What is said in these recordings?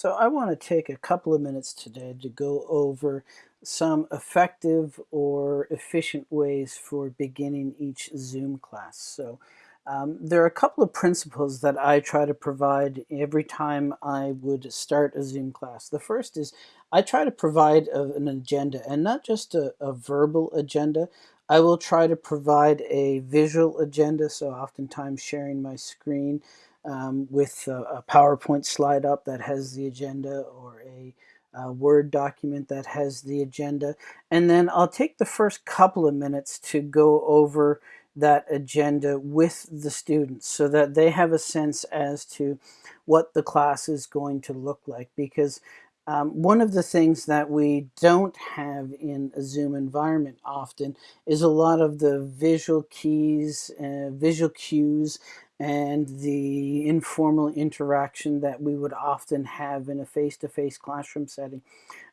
So I want to take a couple of minutes today to go over some effective or efficient ways for beginning each Zoom class. So um, there are a couple of principles that I try to provide every time I would start a Zoom class. The first is I try to provide a, an agenda and not just a, a verbal agenda. I will try to provide a visual agenda, so oftentimes sharing my screen um, with a, a, PowerPoint slide up that has the agenda or a, a, Word document that has the agenda. And then I'll take the first couple of minutes to go over that agenda with the students so that they have a sense as to what the class is going to look like because um, one of the things that we don't have in a Zoom environment often is a lot of the visual keys, uh, visual cues and the informal interaction that we would often have in a face-to-face -face classroom setting.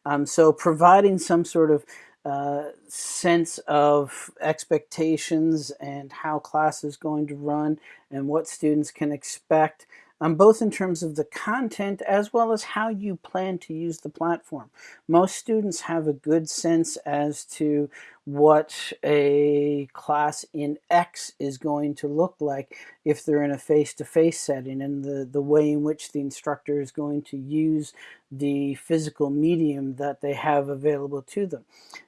Um, so providing some sort of uh, sense of expectations and how class is going to run and what students can expect um, both in terms of the content as well as how you plan to use the platform. Most students have a good sense as to what a class in X is going to look like if they're in a face-to-face -face setting and the, the way in which the instructor is going to use the physical medium that they have available to them.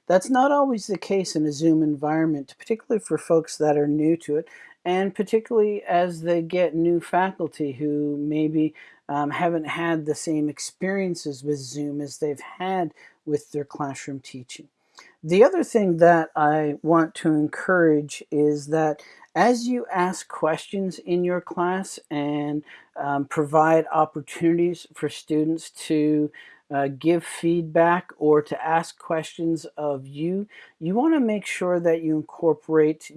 That's not always the case in a Zoom environment, particularly for folks that are new to it and particularly as they get new faculty who maybe um, haven't had the same experiences with Zoom as they've had with their classroom teaching. The other thing that I want to encourage is that as you ask questions in your class and um, provide opportunities for students to uh, give feedback or to ask questions of you, you want to make sure that you incorporate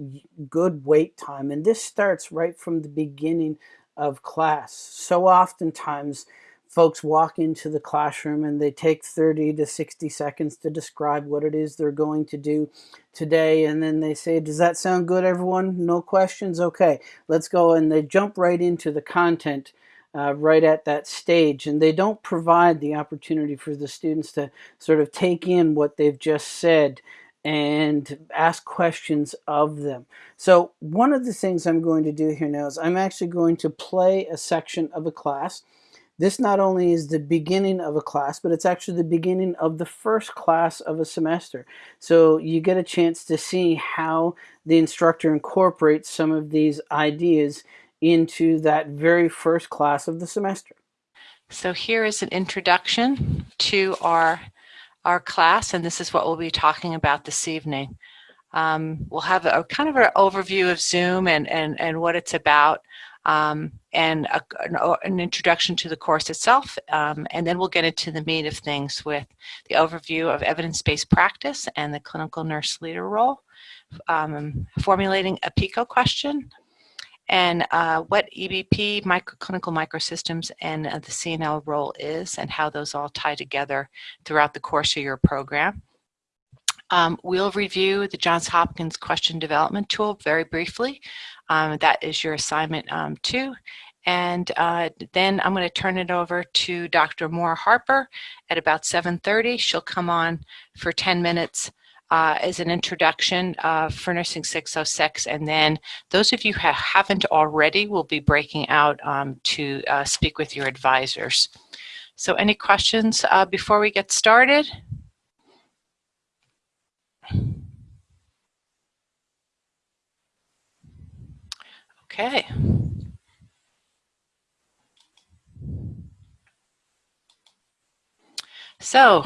good wait time. And this starts right from the beginning of class. So oftentimes folks walk into the classroom and they take 30 to 60 seconds to describe what it is they're going to do today and then they say does that sound good everyone no questions okay let's go and they jump right into the content uh, right at that stage and they don't provide the opportunity for the students to sort of take in what they've just said and ask questions of them. So one of the things I'm going to do here now is I'm actually going to play a section of a class this not only is the beginning of a class, but it's actually the beginning of the first class of a semester. So you get a chance to see how the instructor incorporates some of these ideas into that very first class of the semester. So here is an introduction to our, our class, and this is what we'll be talking about this evening. Um, we'll have a, kind of an overview of Zoom and, and, and what it's about um, and a, an, an, introduction to the course itself. Um, and then we'll get into the meat of things with the overview of evidence-based practice and the clinical nurse leader role, um, formulating a PICO question, and uh, what EBP, micro, clinical microsystems, and uh, the CNL role is, and how those all tie together throughout the course of your program. Um, we'll review the Johns Hopkins question development tool very briefly. Um, that is your assignment um, too. And uh, then I'm going to turn it over to Dr. Moore Harper at about 7.30. She'll come on for 10 minutes uh, as an introduction uh, for Nursing 606. And then those of you who haven't already will be breaking out um, to uh, speak with your advisors. So any questions uh, before we get started? Okay. So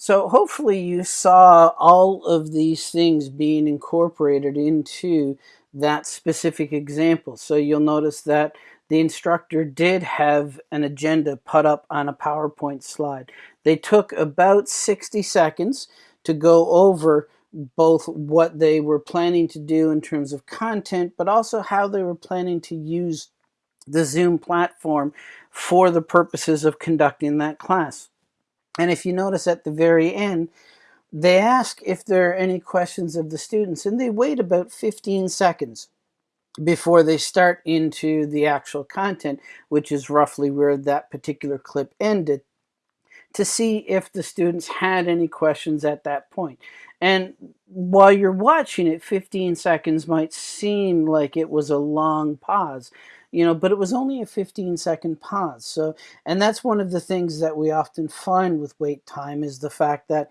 So hopefully you saw all of these things being incorporated into that specific example. So you'll notice that the instructor did have an agenda put up on a PowerPoint slide. They took about 60 seconds to go over both what they were planning to do in terms of content, but also how they were planning to use the Zoom platform for the purposes of conducting that class. And if you notice at the very end, they ask if there are any questions of the students and they wait about 15 seconds before they start into the actual content, which is roughly where that particular clip ended to see if the students had any questions at that point. And while you're watching it, 15 seconds might seem like it was a long pause, you know, but it was only a 15 second pause. So, and that's one of the things that we often find with wait time is the fact that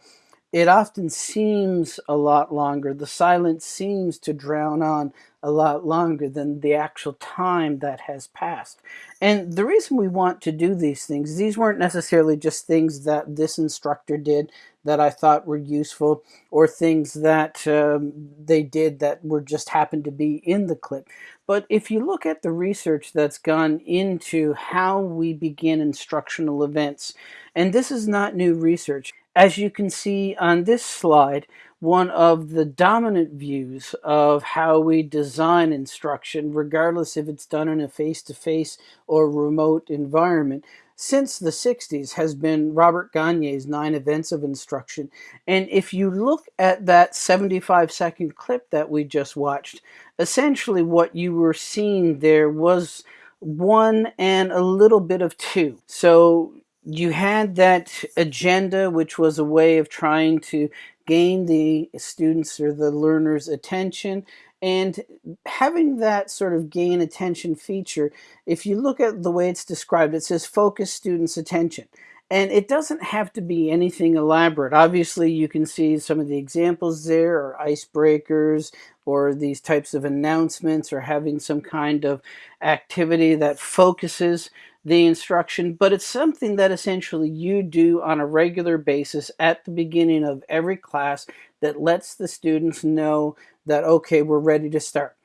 it often seems a lot longer. The silence seems to drown on a lot longer than the actual time that has passed. And the reason we want to do these things, these weren't necessarily just things that this instructor did that I thought were useful or things that um, they did that were just happened to be in the clip. But if you look at the research that's gone into how we begin instructional events, and this is not new research, as you can see on this slide, one of the dominant views of how we design instruction, regardless if it's done in a face-to-face -face or remote environment, since the 60s has been Robert Gagne's Nine Events of Instruction. And if you look at that 75 second clip that we just watched, essentially what you were seeing there was one and a little bit of two. So you had that agenda, which was a way of trying to gain the students or the learners' attention. And having that sort of gain attention feature, if you look at the way it's described, it says focus students' attention. And it doesn't have to be anything elaborate. Obviously, you can see some of the examples there are icebreakers or these types of announcements or having some kind of activity that focuses the instruction, but it's something that essentially you do on a regular basis at the beginning of every class that lets the students know that, okay, we're ready to start.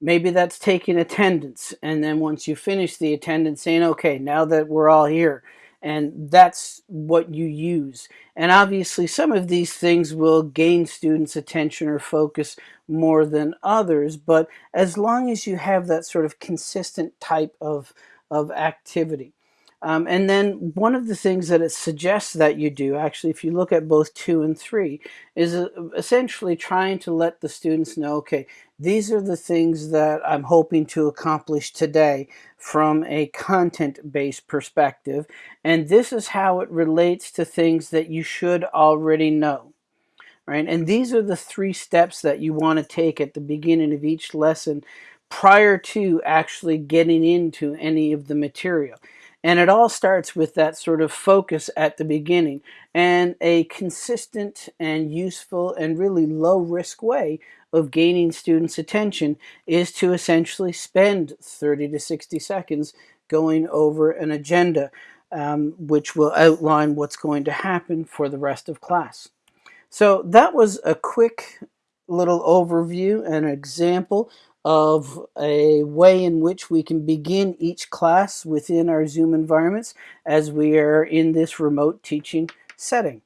Maybe that's taking attendance, and then once you finish the attendance, saying, okay, now that we're all here, and that's what you use. And obviously, some of these things will gain students' attention or focus more than others, but as long as you have that sort of consistent type of of activity. Um, and then one of the things that it suggests that you do, actually, if you look at both two and three, is uh, essentially trying to let the students know, okay, these are the things that I'm hoping to accomplish today from a content-based perspective. And this is how it relates to things that you should already know. Right? And these are the three steps that you want to take at the beginning of each lesson prior to actually getting into any of the material. And it all starts with that sort of focus at the beginning and a consistent and useful and really low risk way of gaining students' attention is to essentially spend 30 to 60 seconds going over an agenda, um, which will outline what's going to happen for the rest of class. So that was a quick little overview and example of a way in which we can begin each class within our Zoom environments as we are in this remote teaching setting.